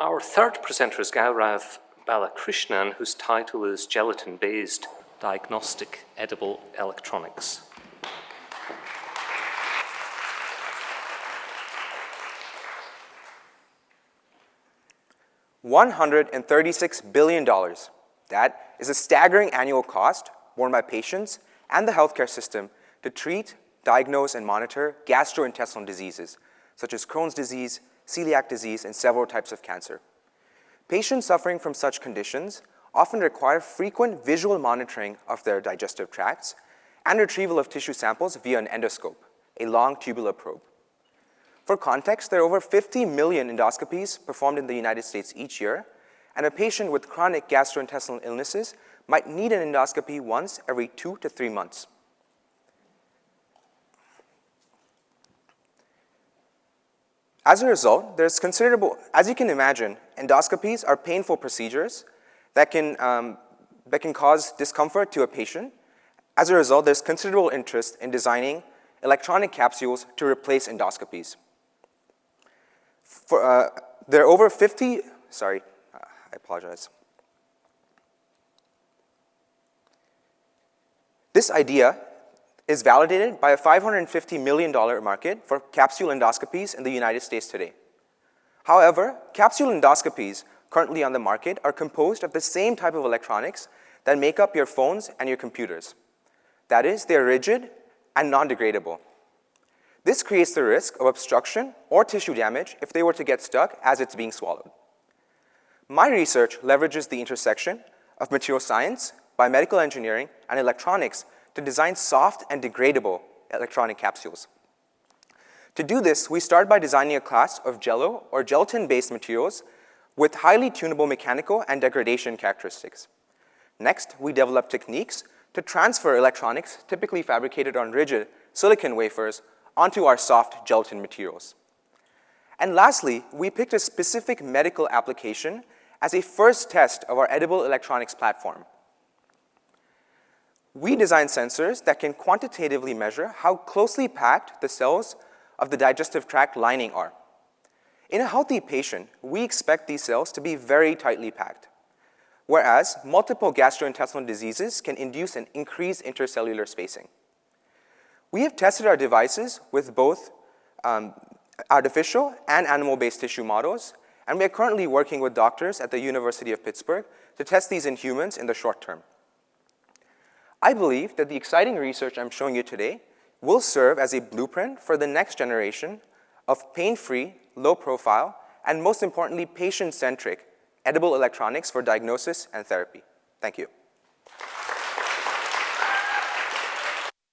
Our third presenter is Gaurav Balakrishnan, whose title is Gelatin-Based Diagnostic Edible Electronics. $136 billion. That is a staggering annual cost borne by patients and the healthcare system to treat, diagnose, and monitor gastrointestinal diseases, such as Crohn's disease, celiac disease, and several types of cancer. Patients suffering from such conditions often require frequent visual monitoring of their digestive tracts and retrieval of tissue samples via an endoscope, a long tubular probe. For context, there are over 50 million endoscopies performed in the United States each year, and a patient with chronic gastrointestinal illnesses might need an endoscopy once every two to three months. As a result, there's considerable, as you can imagine, endoscopies are painful procedures that can, um, that can cause discomfort to a patient. As a result, there's considerable interest in designing electronic capsules to replace endoscopies. For, uh, there are over 50, sorry, uh, I apologize. This idea is validated by a $550 million market for capsule endoscopies in the United States today. However, capsule endoscopies currently on the market are composed of the same type of electronics that make up your phones and your computers. That is, they're rigid and non-degradable. This creates the risk of obstruction or tissue damage if they were to get stuck as it's being swallowed. My research leverages the intersection of material science, biomedical engineering, and electronics to design soft and degradable electronic capsules. To do this, we start by designing a class of jello or gelatin-based materials with highly tunable mechanical and degradation characteristics. Next, we develop techniques to transfer electronics typically fabricated on rigid silicon wafers onto our soft gelatin materials. And lastly, we picked a specific medical application as a first test of our edible electronics platform. We design sensors that can quantitatively measure how closely packed the cells of the digestive tract lining are. In a healthy patient, we expect these cells to be very tightly packed, whereas multiple gastrointestinal diseases can induce an increased intercellular spacing. We have tested our devices with both um, artificial and animal-based tissue models, and we are currently working with doctors at the University of Pittsburgh to test these in humans in the short term. I believe that the exciting research I'm showing you today will serve as a blueprint for the next generation of pain-free, low-profile, and most importantly, patient-centric edible electronics for diagnosis and therapy. Thank you.